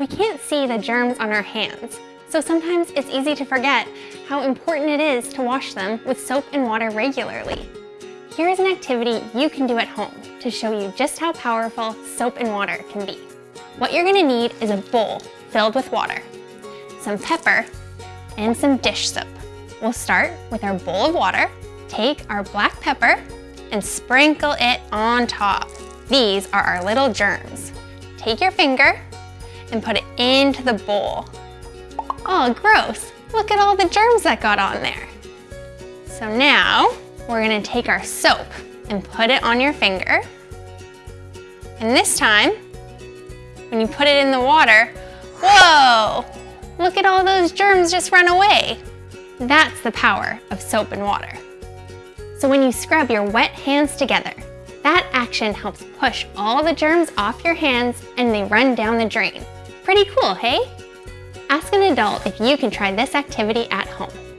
We can't see the germs on our hands, so sometimes it's easy to forget how important it is to wash them with soap and water regularly. Here is an activity you can do at home to show you just how powerful soap and water can be. What you're gonna need is a bowl filled with water, some pepper, and some dish soap. We'll start with our bowl of water, take our black pepper, and sprinkle it on top. These are our little germs. Take your finger and put it into the bowl. Oh, gross. Look at all the germs that got on there. So now we're gonna take our soap and put it on your finger. And this time, when you put it in the water, whoa, look at all those germs just run away. That's the power of soap and water. So when you scrub your wet hands together, that action helps push all the germs off your hands and they run down the drain. Pretty cool, hey? Ask an adult if you can try this activity at home.